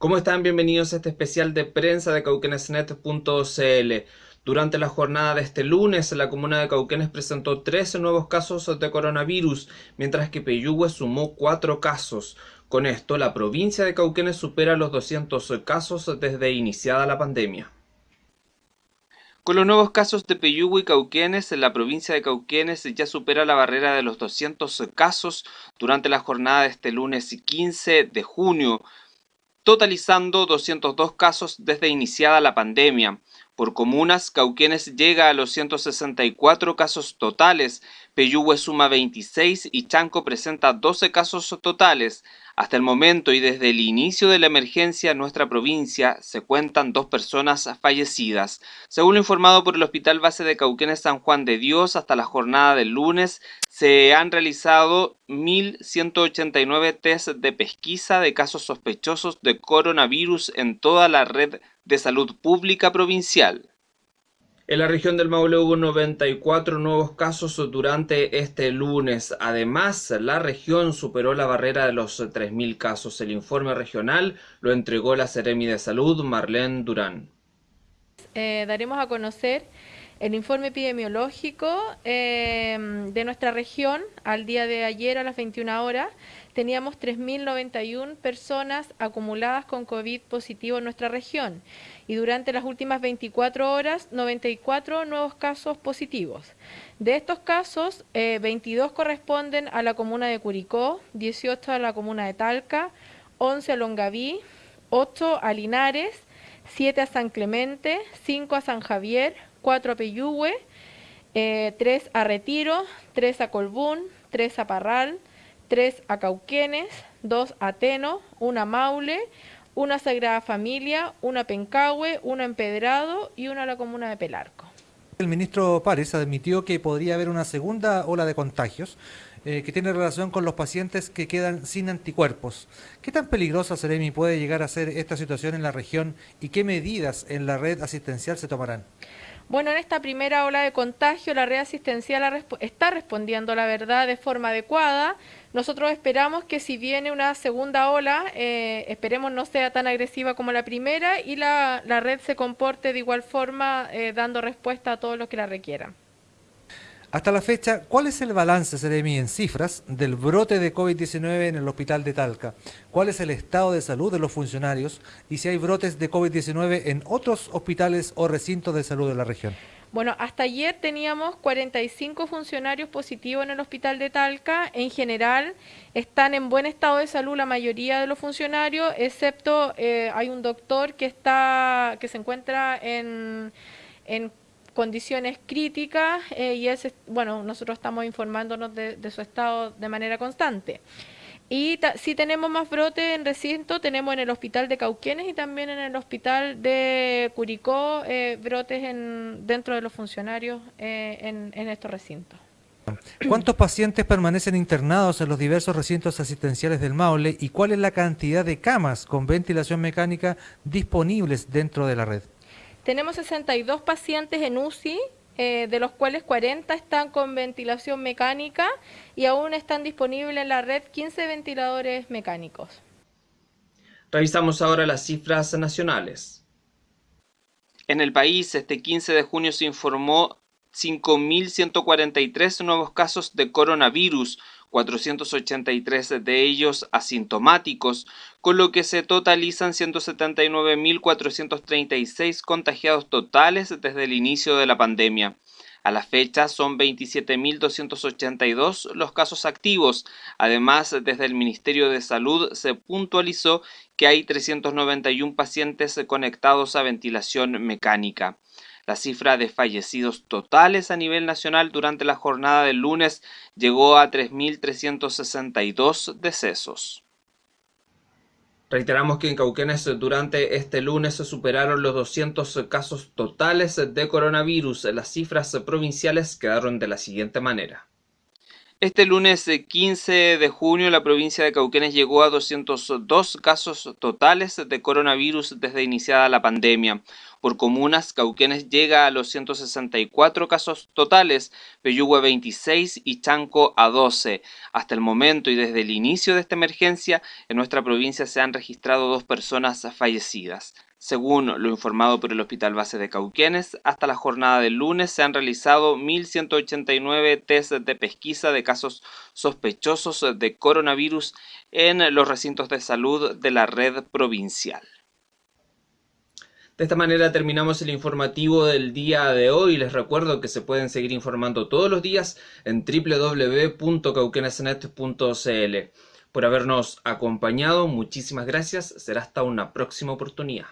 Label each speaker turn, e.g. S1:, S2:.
S1: ¿Cómo están? Bienvenidos a este especial de prensa de cauquenesnet.cl. Durante la jornada de este lunes, la comuna de Cauquenes presentó 13 nuevos casos de coronavirus, mientras que Peyúgue sumó 4 casos. Con esto, la provincia de Cauquenes supera los 200 casos desde iniciada la pandemia. Con los nuevos casos de Peyúgue y Cauquenes, la provincia de Cauquenes ya supera la barrera de los 200 casos durante la jornada de este lunes 15 de junio totalizando 202 casos desde iniciada la pandemia. Por comunas, Cauquenes llega a los 164 casos totales, Peyúgue suma 26 y Chanco presenta 12 casos totales. Hasta el momento y desde el inicio de la emergencia en nuestra provincia se cuentan dos personas fallecidas. Según lo informado por el Hospital Base de Cauquenes San Juan de Dios, hasta la jornada del lunes se han realizado 1.189 test de pesquisa de casos sospechosos de coronavirus en toda la red de salud pública provincial. En la región del Maule hubo 94 nuevos casos durante este lunes. Además, la región superó la barrera de los 3.000 casos. El informe regional lo entregó la Seremi de Salud, Marlene Durán.
S2: Eh, daremos a conocer el informe epidemiológico eh, de nuestra región al día de ayer a las 21 horas teníamos 3.091 personas acumuladas con COVID positivo en nuestra región y durante las últimas 24 horas 94 nuevos casos positivos. De estos casos, 22 eh, corresponden a la comuna de Curicó, 18 a la comuna de Talca, 11 a Longaví, 8 a Linares, 7 a San Clemente, 5 a San Javier, 4 a Peyúgue, 3 eh, a Retiro, 3 a Colbún, 3 a Parral, 3 a Cauquenes, 2 a Teno, 1 a Maule, una Sagrada Familia, una Pencahue, una Empedrado y una a la comuna de Pelarco.
S3: El ministro Párez admitió que podría haber una segunda ola de contagios eh, que tiene relación con los pacientes que quedan sin anticuerpos. ¿Qué tan peligrosa, Seremi, puede llegar a ser esta situación en la región y qué medidas en la red asistencial se tomarán?
S2: Bueno, en esta primera ola de contagio la red asistencial está respondiendo, la verdad, de forma adecuada. Nosotros esperamos que si viene una segunda ola, eh, esperemos no sea tan agresiva como la primera y la, red se comporte de igual forma, eh, dando respuesta a todos los que la requieran.
S3: Hasta la fecha, ¿cuál es el balance, Seremi, en cifras del brote de COVID-19 en el hospital de Talca? ¿Cuál es el estado de salud de los funcionarios y si hay brotes de COVID-19 en otros hospitales o recintos de salud de la región?
S2: Bueno, hasta ayer teníamos 45 funcionarios positivos en el hospital de Talca. En general están en buen estado de salud la mayoría de los funcionarios, excepto eh, hay un doctor que está que se encuentra en, en condiciones críticas eh, y es, bueno, nosotros estamos informándonos de, su estado de manera constante. Y si tenemos más brotes en recinto, tenemos en el hospital de Cauquenes y también en el hospital de Curicó eh, brotes en, dentro de los funcionarios eh, en estos recintos.
S3: ¿Cuántos pacientes permanecen internados en los diversos recintos asistenciales del Maule y cuál es la cantidad de camas con ventilación mecánica disponibles dentro de la red?
S2: Tenemos 62 pacientes en UCI, eh, de los cuales 40 están con ventilación mecánica y aún están disponibles en la red 15 ventiladores mecánicos.
S1: Revisamos ahora las cifras nacionales. En el país, este 15 de junio se informó 5.143 nuevos casos de coronavirus, 483 de ellos asintomáticos, con lo que se totalizan 179.436 contagiados totales desde el inicio de la pandemia. A la fecha son 27.282 los casos activos. Además, desde el Ministerio de Salud se puntualizó que hay 391 pacientes conectados a ventilación mecánica. La cifra de fallecidos totales a nivel nacional durante la jornada del lunes llegó a 3.362 decesos. Reiteramos que en Cauquenes durante este lunes se superaron los 200 casos totales de coronavirus. Las cifras provinciales quedaron de la siguiente manera. Este lunes 15 de junio la provincia de Cauquenes llegó a 202 casos totales de coronavirus desde iniciada la pandemia. Por comunas, Cauquenes llega a los 164 casos totales, Peyúgue 26 y Chanco a 12. Hasta el momento y desde el inicio de esta emergencia, en nuestra provincia se han registrado dos personas fallecidas. Según lo informado por el Hospital Base de Cauquenes, hasta la jornada del lunes se han realizado 1.189 test de pesquisa de casos sospechosos de coronavirus en los recintos de salud de la red provincial. De esta manera terminamos el informativo del día de hoy. Les recuerdo que se pueden seguir informando todos los días en www.cauquenesnet.cl. Por habernos acompañado, muchísimas gracias. Será hasta una próxima oportunidad.